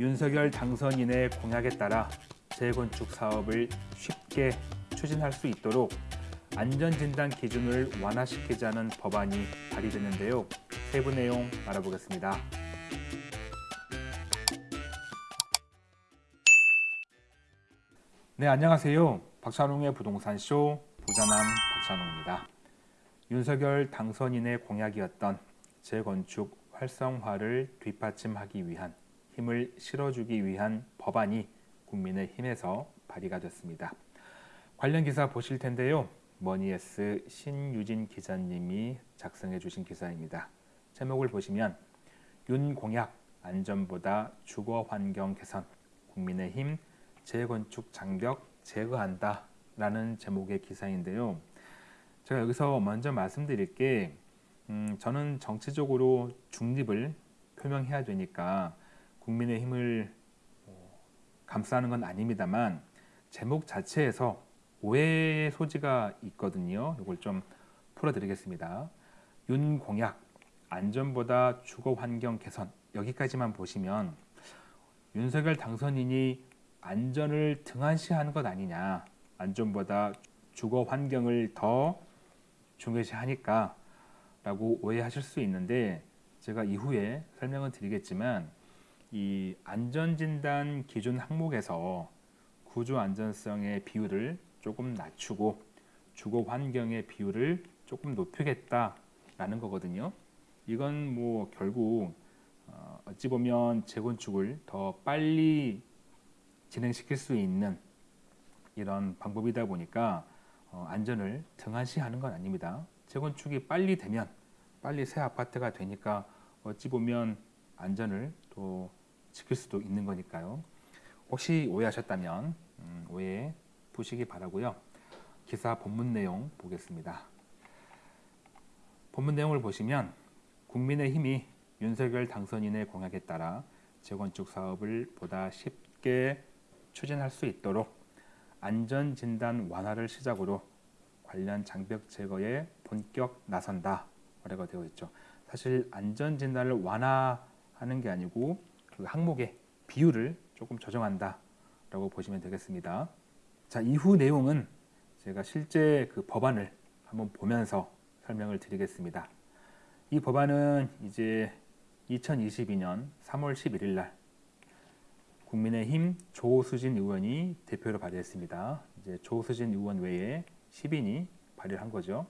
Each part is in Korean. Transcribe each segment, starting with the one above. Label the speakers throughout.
Speaker 1: 윤석열 당선인의 공약에 따라 재건축 사업을 쉽게 추진할 수 있도록 안전진단 기준을 완화시키자는 법안이 발의됐는데요. 세부 내용 알아보겠습니다. 네, 안녕하세요. 박찬웅의 부동산쇼 부자남 박찬웅입니다. 윤석열 당선인의 공약이었던 재건축 활성화를 뒷받침하기 위한 힘을 실어주기 위한 법안이 국민의힘에서 발의가 됐습니다. 관련 기사 보실 텐데요. 머니에스 신유진 기자님이 작성해 주신 기사입니다. 제목을 보시면 윤 공약 안전보다 주거 환경 개선 국민의힘 재건축 장벽 제거한다 라는 제목의 기사인데요. 제가 여기서 먼저 말씀드릴 게 음, 저는 정치적으로 중립을 표명해야 되니까 국민의 힘을 뭐 감싸는 건 아닙니다만 제목 자체에서 오해의 소지가 있거든요. 이걸 좀 풀어드리겠습니다. 윤 공약 안전보다 주거 환경 개선 여기까지만 보시면 윤석열 당선인이 안전을 등한시하는 것 아니냐 안전보다 주거 환경을 더 중요시하니까 라고 오해하실 수 있는데 제가 이후에 설명을 드리겠지만 이 안전진단 기준 항목에서 구조 안전성의 비율을 조금 낮추고 주거 환경의 비율을 조금 높이겠다라는 거거든요. 이건 뭐 결국 어, 어찌 보면 재건축을 더 빨리 진행시킬 수 있는 이런 방법이다 보니까 어, 안전을 등한시하는 건 아닙니다. 재건축이 빨리 되면 빨리 새 아파트가 되니까 어찌 보면 안전을 또 지킬 수도 있는 거니까요. 혹시 오해하셨다면 음, 오해 푸시기 바라고요. 기사 본문 내용 보겠습니다. 본문 내용을 보시면 국민의힘이 윤석열 당선인의 공약에 따라 재건축 사업을 보다 쉽게 추진할 수 있도록 안전진단 완화를 시작으로 관련 장벽 제거에 본격 나선다 라고 되어 있죠. 사실 안전진단을 완화하는 게 아니고 그 항목의 비율을 조금 조정한다 라고 보시면 되겠습니다. 자 이후 내용은 제가 실제 그 법안을 한번 보면서 설명을 드리겠습니다. 이 법안은 이제 2022년 3월 11일 날 국민의힘 조수진 의원이 대표로 발의했습니다. 이제 조수진 의원 외에 10인이 발의를 한 거죠.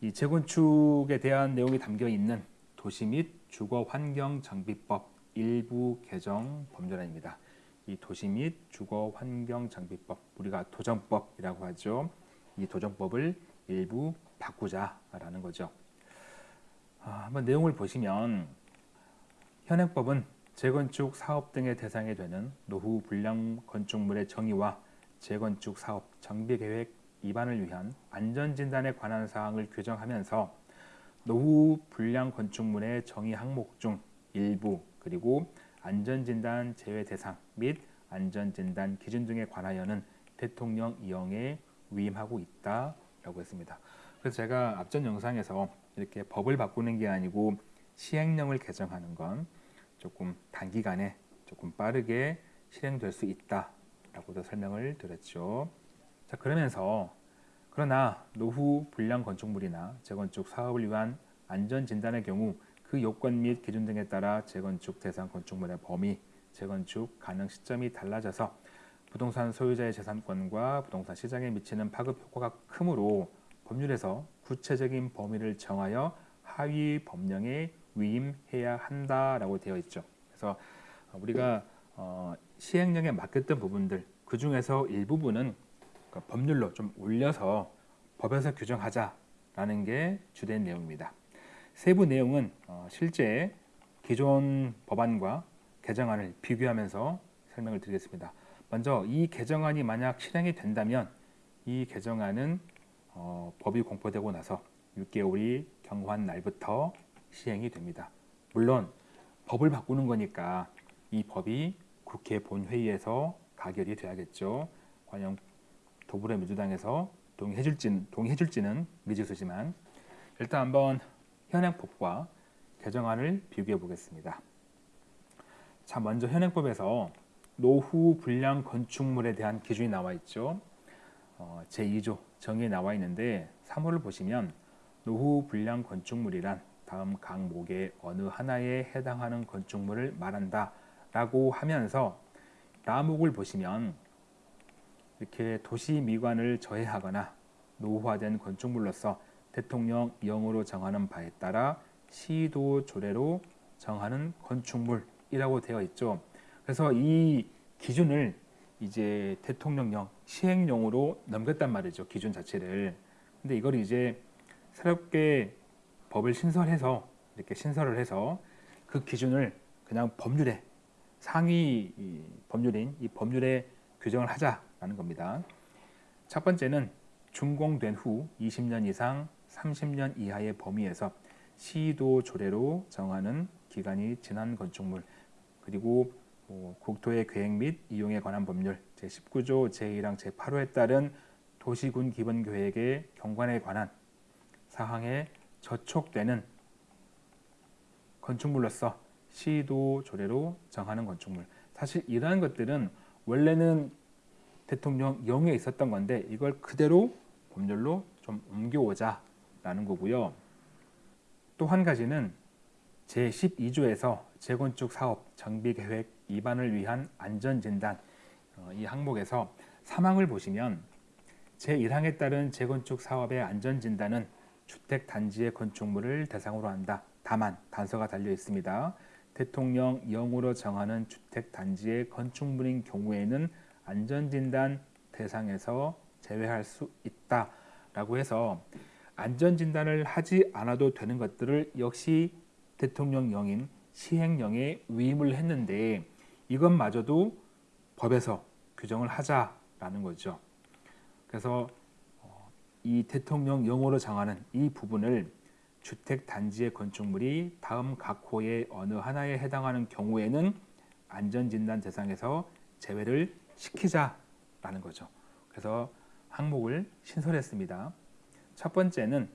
Speaker 1: 이 재건축에 대한 내용이 담겨 있는 도시 및 주거 환경 장비법 일부 개정 법률안입니다. 이 도시 및 주거 환경 장비법 우리가 도정법이라고 하죠. 이 도정법을 일부 바꾸자라는 거죠. 아, 한번 내용을 보시면 현행법은 재건축 사업 등의 대상이 되는 노후 불량 건축물의 정의와 재건축 사업 정비 계획 위반을 위한 안전 진단에 관한 사항을 규정하면서 노후 불량 건축물의 정의 항목 중 일부 그리고 안전진단 제외 대상 및 안전진단 기준 등에 관하여는 대통령 이용에 위임하고 있다라고 했습니다. 그래서 제가 앞전 영상에서 이렇게 법을 바꾸는 게 아니고 시행령을 개정하는 건 조금 단기간에 조금 빠르게 실행될 수 있다라고도 설명을 드렸죠. 자 그러면서 그러나 노후 불량 건축물이나 재건축 사업을 위한 안전 진단의 경우 그 요건 및 기준 등에 따라 재건축 대상 건축물의 범위, 재건축 가능 시점이 달라져서 부동산 소유자의 재산권과 부동산 시장에 미치는 파급 효과가 크므로 법률에서 구체적인 범위를 정하여 하위 법령에 위임해야 한다라고 되어 있죠. 그래서 우리가 어, 시행령에 맡겼던 부분들 그 중에서 일부분은 그 법률로 좀 올려서 법에서 규정하자라는 게 주된 내용입니다. 세부 내용은 어, 실제 기존 법안과 개정안을 비교하면서 설명을 드리겠습니다. 먼저 이 개정안이 만약 실행이 된다면 이 개정안은 어, 법이 공포되고 나서 6개월이 경과한 날부터 시행이 됩니다. 물론 법을 바꾸는 거니까 이 법이 국회 본회의에서 가결이 돼야겠죠. 과연 더불어민주당에서 동의해줄지는, 동의해줄지는 미지수지만 일단 한번 현행법과 개정안을 비교해 보겠습니다. 자, 먼저 현행법에서 노후 불량 건축물에 대한 기준이 나와 있죠. 어, 제2조 정의에 나와 있는데 3호를 보시면 노후 불량 건축물이란 다음 강목의 어느 하나에 해당하는 건축물을 말한다 라고 하면서 라목을 보시면 이렇게 도시 미관을 저해하거나 노후화된 건축물로서 대통령령으로 정하는 바에 따라 시도 조례로 정하는 건축물이라고 되어 있죠. 그래서 이 기준을 이제 대통령령 시행령으로 넘겼단 말이죠. 기준 자체를. 근데 이걸 이제 새롭게 법을 신설해서 이렇게 신설을 해서 그 기준을 그냥 법률에 상위 법률인 이 법률에 규정을 하자라는 겁니다. 첫 번째는 준공된 후 20년 이상 30년 이하의 범위에서 시도 조례로 정하는 기간이 지난 건축물 그리고 뭐 국토의 계획 및 이용에 관한 법률 제19조 제1항 제8호에 따른 도시군 기본 계획의 경관에 관한 사항에 저촉되는 건축물로서 시도 조례로 정하는 건축물. 사실 이러한 것들은 원래는 대통령 영에 있었던 건데 이걸 그대로 법률로 좀 옮겨오자 라는 거고요. 또 한 가지는 제12조에서 재건축 사업 정비 계획 위반을 위한 안전진단 어, 이 항목에서 사망을 보시면 제1항에 따른 재건축 사업의 안전진단은 주택 단지의 건축물을 대상으로 한다. 다만 단서가 달려 있습니다. 대통령 영으로 정하는 주택 단지의 건축물인 경우에는 안전진단 대상에서 제외할 수 있다 라고 해서 안전진단을 하지 않아도 되는 것들을 역시 대통령령인 시행령에 위임을 했는데 이것마저도 법에서 규정을 하자라는 거죠. 그래서 이 대통령 영어로 정하는 이 부분을 주택 단지의 건축물이 다음 각 호의 어느 하나에 해당하는 경우에는 안전진단 대상에서 제외를 시키자라는 거죠. 그래서 항목을 신설했습니다. 첫 번째는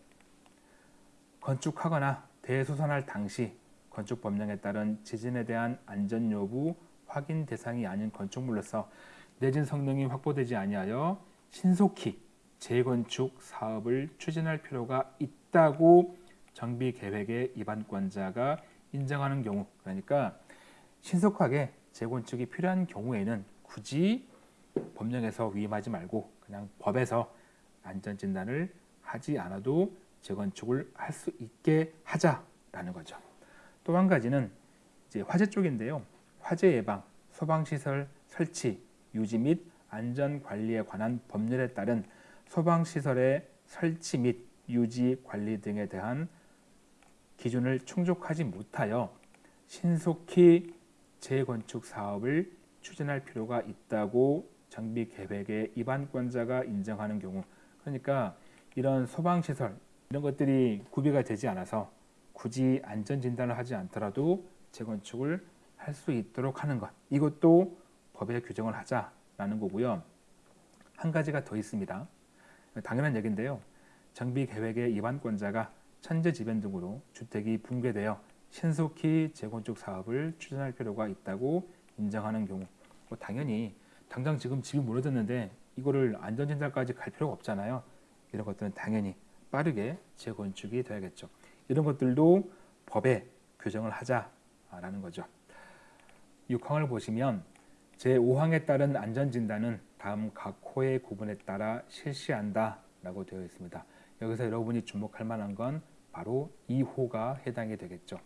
Speaker 1: 건축하거나 대수선할 당시 건축 법령에 따른 지진에 대한 안전 여부 확인 대상이 아닌 건축물로서 내진 성능이 확보되지 아니하여 신속히 재건축 사업을 추진할 필요가 있다고 정비 계획의 입안권자가 인정하는 경우 그러니까 신속하게 재건축이 필요한 경우에는 굳이 법령에서 위임하지 말고 그냥 법에서 안전 진단을 하지 않아도 재건축을 할 수 있게 하자라는 거죠. 또 한 가지는 이제 화재 쪽인데요. 화재 예방, 소방 시설 설치, 유지 및 안전 관리에 관한 법률에 따른 소방시설의 설치 및 유지 관리 등에 대한 기준을 충족하지 못하여 신속히 재건축 사업을 추진할 필요가 있다고 정비 계획의 입안권자가 인정하는 경우 그러니까 이런 소방시설 이런 것들이 구비가 되지 않아서 굳이 안전 진단을 하지 않더라도 재건축을 할 수 있도록 하는 것 이것도 법에 규정을 하자라는 거고요. 한 가지가 더 있습니다. 당연한 얘기인데요. 정비 계획의 입안권자가 천재지변 등으로 주택이 붕괴되어 신속히 재건축 사업을 추진할 필요가 있다고 인정하는 경우 뭐 당연히 당장 지금 집이 무너졌는데 이거를 안전진단까지 갈 필요가 없잖아요. 이런 것들은 당연히 빠르게 재건축이 돼야겠죠. 이런 것들도 법에 규정을 하자라는 거죠. 6항을 보시면 제5항에 따른 안전진단은 다음 각 호의 구분에 따라 실시한다 라고 되어 있습니다. 여기서 여러분이 주목할 만한 건 바로 2호가 해당이 되겠죠.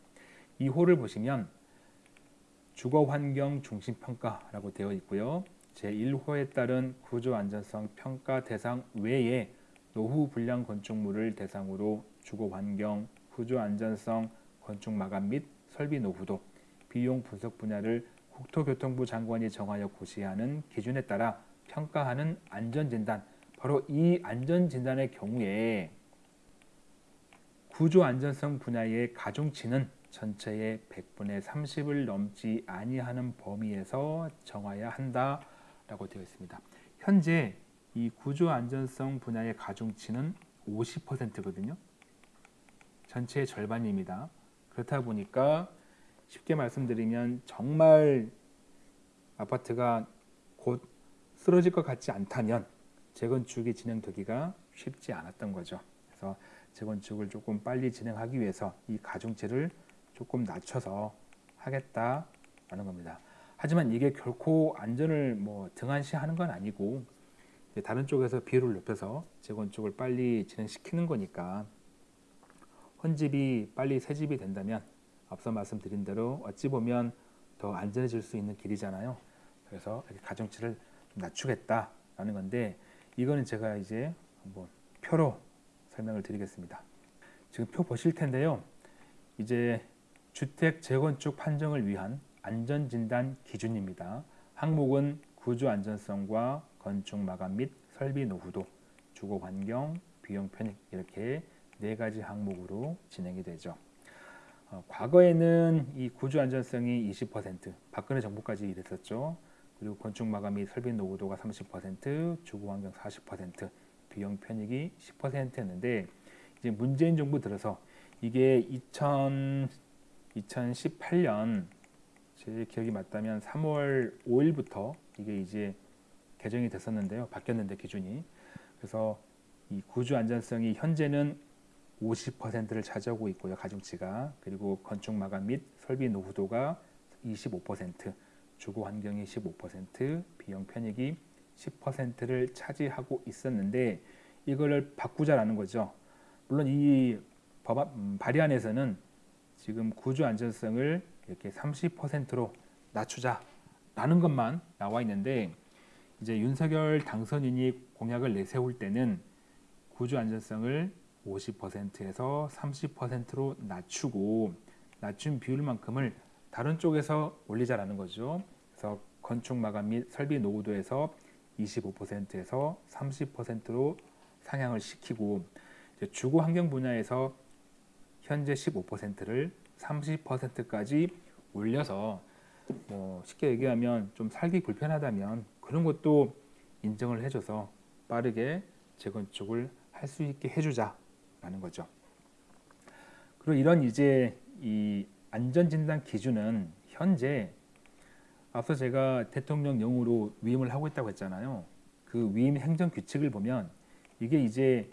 Speaker 1: 2호를 보시면 주거환경 중심평가라고 되어 있고요. 제1호에 따른 구조안전성 평가 대상 외에 노후 불량 건축물을 대상으로 주거 환경, 구조 안전성, 건축 마감 및 설비 노후도, 비용 분석 분야를 국토교통부 장관이 정하여 고시하는 기준에 따라 평가하는 안전진단 바로 이 안전진단의 경우에 구조 안전성 분야의 가중치는 전체의 100분의 30을 넘지 아니하는 범위에서 정하여야 한다라고 되어 있습니다. 현재 이 구조 안전성 분야의 가중치는 50%거든요. 전체의 절반입니다. 그렇다 보니까 쉽게 말씀드리면 정말 아파트가 곧 쓰러질 것 같지 않다면 재건축이 진행되기가 쉽지 않았던 거죠. 그래서 재건축을 조금 빨리 진행하기 위해서 이 가중치를 조금 낮춰서 하겠다라는 겁니다. 하지만 이게 결코 안전을 뭐 등한시하는 건 아니고 다른 쪽에서 비율을 높여서 재건축을 빨리 진행시키는 거니까 헌집이 빨리 새집이 된다면 앞서 말씀드린 대로 어찌 보면 더 안전해질 수 있는 길이잖아요. 그래서 가중치를 낮추겠다라는 건데 이거는 제가 이제 한번 표로 설명을 드리겠습니다. 지금 표 보실 텐데요. 이제 주택 재건축 판정을 위한 안전진단 기준입니다. 항목은 구조 안전성과 건축 마감 및 설비 노후도, 주거 환경, 비용 편익 이렇게 네 가지 항목으로 진행이 되죠. 어, 과거에는 이 구조 안전성이 20%, 박근혜 정부까지 이랬었죠. 그리고 건축 마감 및 설비 노후도가 30%, 주거 환경 40%, 비용 편익이 10%였는데 이제 문재인 정부 들어서 이게 2000 2018년 제 기억이 맞다면 3월 5일부터 이게 이제 개정이 됐었는데요. 바뀌었는데 기준이. 그래서 이 구조 안전성이 현재는 50%를 차지하고 있고요. 가중치가. 그리고 건축 마감 및 설비 노후도가 25%, 주거 환경이 15%, 비용 편익이 10%를 차지하고 있었는데 이거를 바꾸자라는 거죠. 물론 이 법안 음, 발의안에서는 지금 구조 안전성을 이렇게 30%로 낮추자라는 것만 나와 있는데 이제 윤석열 당선인이 공약을 내세울 때는 구조 안전성을 50%에서 30%로 낮추고 낮춘 비율만큼을 다른 쪽에서 올리자라는 거죠. 그래서 건축 마감 및 설비 노후도에서 25%에서 30%로 상향을 시키고 주거 환경 분야에서 현재 15%를 30%까지 올려서 뭐 쉽게 얘기하면 좀 살기 불편하다면 그런 것도 인정을 해줘서 빠르게 재건축을 할 수 있게 해주자라는 거죠. 그리고 이런 이제 이 안전진단 기준은 현재 앞서 제가 대통령령으로 위임을 하고 있다고 했잖아요. 그 위임 행정 규칙을 보면 이게 이제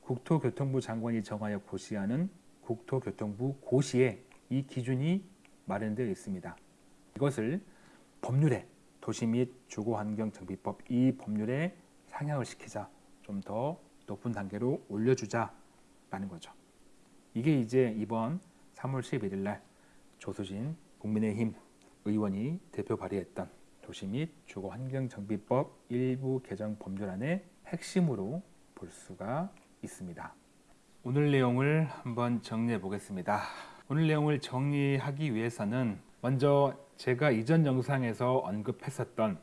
Speaker 1: 국토교통부 장관이 정하여 고시하는 국토교통부 고시에 이 기준이 마련되어 있습니다. 이것을 법률에 도시 및 주거환경 정비법 이 법률에 상향을 시키자 좀 더 높은 단계로 올려주자라는 거죠. 이게 이제 이번 3월 11일 날 조수진 국민의힘 의원이 대표 발의했던 도시 및 주거환경 정비법 일부 개정 법률안의 핵심으로 볼 수가 있습니다. 오늘 내용을 한번 정리해 보겠습니다. 오늘 내용을 정리하기 위해서는 먼저 제가 이전 영상에서 언급했었던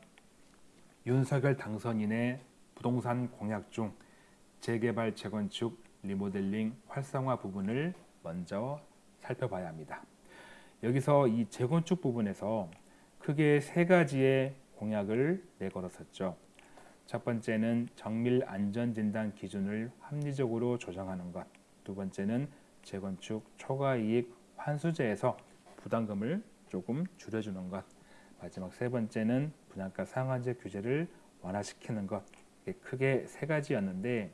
Speaker 1: 윤석열 당선인의 부동산 공약 중 재개발, 재건축, 리모델링, 활성화 부분을 먼저 살펴봐야 합니다. 여기서 이 재건축 부분에서 크게 세 가지의 공약을 내걸었었죠. 첫 번째는 정밀 안전 진단 기준을 합리적으로 조정하는 것. 두 번째는 재건축 초과 이익 환수제에서 부담금을 조금 줄여주는 것. 마지막 세 번째는 분양가 상한제 규제를 완화시키는 것. 크게 세 가지였는데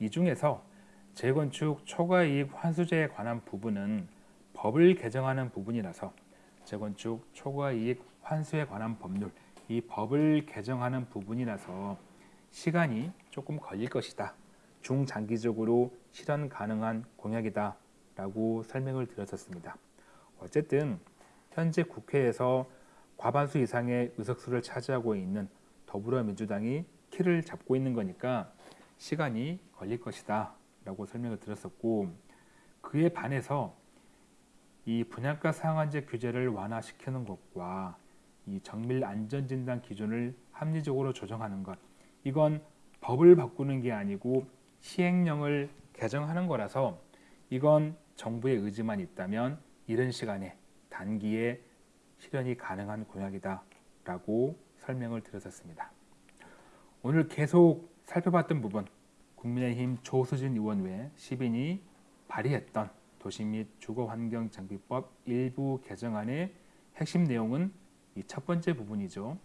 Speaker 1: 이 중에서 재건축 초과 이익 환수제에 관한 부분은 법을 개정하는 부분이라서 재건축 초과 이익 환수에 관한 법률 이 법을 개정하는 부분이라서 시간이 조금 걸릴 것이다. 중장기적으로 실현 가능한 공약이다. 라고 설명을 드렸었습니다. 어쨌든 현재 국회에서 과반수 이상의 의석수를 차지하고 있는 더불어민주당이 키를 잡고 있는 거니까 시간이 걸릴 것이다. 라고 설명을 드렸었고 그에 반해서 이 분양가 상한제 규제를 완화시키는 것과 이 정밀 안전진단 기준을 합리적으로 조정하는 것 이건 법을 바꾸는 게 아니고 시행령을 개정하는 거라서 이건 정부의 의지만 있다면 이른 시간에 단기에 실현이 가능한 공약이다 라고 설명을 드렸었습니다. 오늘 계속 살펴봤던 부분 국민의힘 조수진 의원 외 10인이 발의했던 도시 및 주거환경정비법 일부 개정안의 핵심 내용은 이 첫 번째 부분이죠.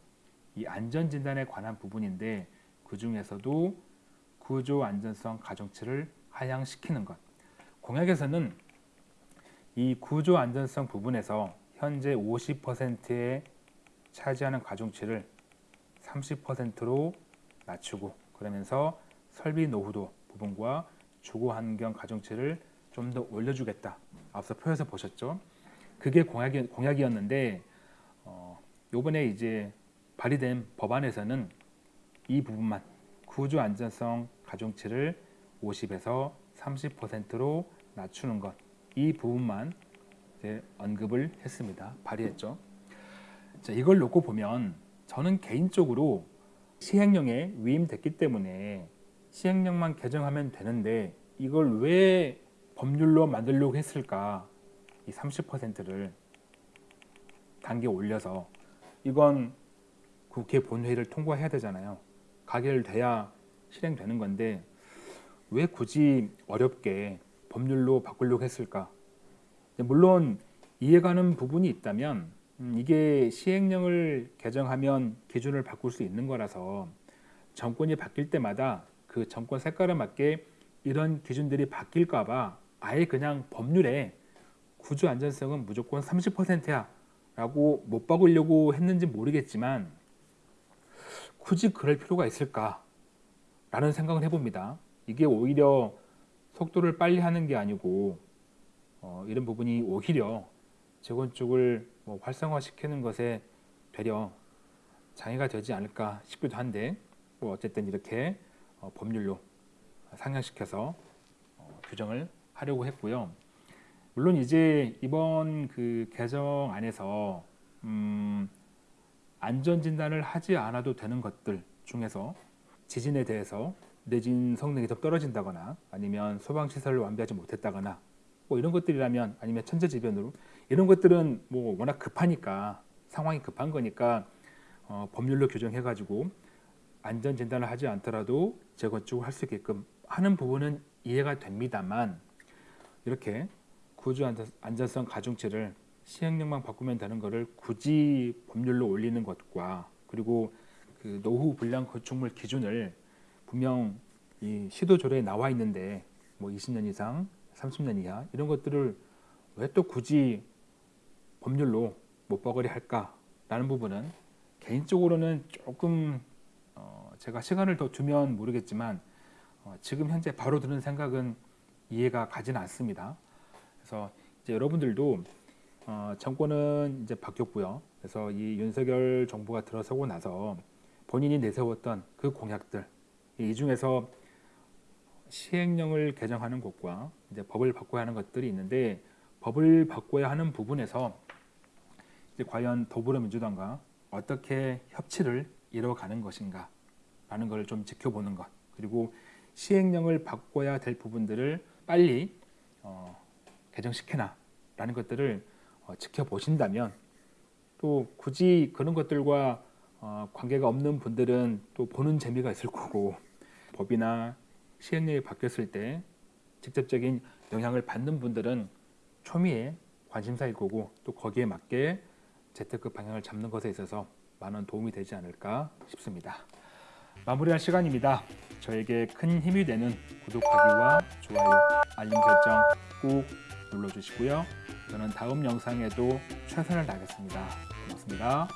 Speaker 1: 이 안전진단에 관한 부분인데 그 중에서도 구조 안전성 가중치를 하향시키는 것. 공약에서는 이 구조 안전성 부분에서 현재 50%에 차지하는 가중치를 30%로 낮추고 그러면서 설비 노후도 부분과 주거 환경 가중치를 좀 더 올려주겠다. 앞서 표에서 보셨죠? 그게 공약이, 공약이었는데 어, 요번에 이제 발의된 법안에서는 이 부분만 구조 안전성 가중치를 50에서 30%로 낮추는 것 이 부분만 언급을 했습니다. 발의했죠. 자, 이걸 놓고 보면 저는 개인적으로 시행령에 위임됐기 때문에 시행령만 개정하면 되는데 이걸 왜 법률로 만들려고 했을까? 이 30%를 단계 올려서 이건 국회 본회의를 통과해야 되잖아요. 가결돼야 실행되는 건데 왜 굳이 어렵게 법률로 바꾸려고 했을까? 물론 이해가는 부분이 있다면 음, 이게 시행령을 개정하면 기준을 바꿀 수 있는 거라서 정권이 바뀔 때마다 그 정권 색깔에 맞게 이런 기준들이 바뀔까 봐 아예 그냥 법률에 구조 안전성은 무조건 30%야 라고 못 바꾸려고 했는지 모르겠지만 굳이 그럴 필요가 있을까 라는 생각을 해봅니다. 이게 오히려 속도를 빨리 하는 게 아니고 어, 이런 부분이 오히려 재건축을 뭐 활성화시키는 것에 되려 장애가 되지 않을까 싶기도 한데 뭐 어쨌든 이렇게 어, 법률로 상향시켜서 어, 규정을 하려고 했고요. 물론 이제 이번 그 개정 안에서 음, 안전 진단을 하지 않아도 되는 것들 중에서 지진에 대해서 내진 성능이 더 떨어진다거나 아니면 소방 시설을 완비하지 못했다거나 뭐 이런 것들이라면 아니면 천재지변으로 이런 것들은 뭐 워낙 급하니까 상황이 급한 거니까 어, 법률로 규정해 가지고 안전 진단을 하지 않더라도 재건축을 할 수 있게끔 하는 부분은 이해가 됩니다만 이렇게 구조 안전성 가중치를 시행령만 바꾸면 되는 것을 굳이 법률로 올리는 것과 그리고 그 노후 불량 건축물 기준을 분명 이 시도 조례에 나와 있는데 뭐 20년 이상, 30년 이하 이런 것들을 왜 또 굳이 법률로 못 박으려 할까라는 부분은 개인적으로는 조금 어 제가 시간을 더 두면 모르겠지만 어 지금 현재 바로 드는 생각은 이해가 가지는 않습니다. 그래서 이제 여러분들도 어 정권은 이제 바뀌었고요. 그래서 이 윤석열 정부가 들어서고 나서 본인이 내세웠던 그 공약들 이 중에서 시행령을 개정하는 것과 이제 법을 바꿔야 하는 것들이 있는데 법을 바꿔야 하는 부분에서 이제 과연 더불어민주당과 어떻게 협치를 이뤄가는 것인가 라는 걸좀 지켜보는 것 그리고 시행령을 바꿔야 될 부분들을 빨리 어, 개정시켜라 라는 것들을 어, 지켜보신다면 또 굳이 그런 것들과 어, 관계가 없는 분들은 또 보는 재미가 있을 거고 법이나 시행령이 바뀌었을 때 직접적인 영향을 받는 분들은 초미의 관심사일 거고 또 거기에 맞게 재테크 방향을 잡는 것에 있어서 많은 도움이 되지 않을까 싶습니다. 마무리할 시간입니다. 저에게 큰 힘이 되는 구독하기와 좋아요, 알림 설정 꾹 눌러주시고요. 저는 다음 영상에도 최선을 다하겠습니다. 고맙습니다.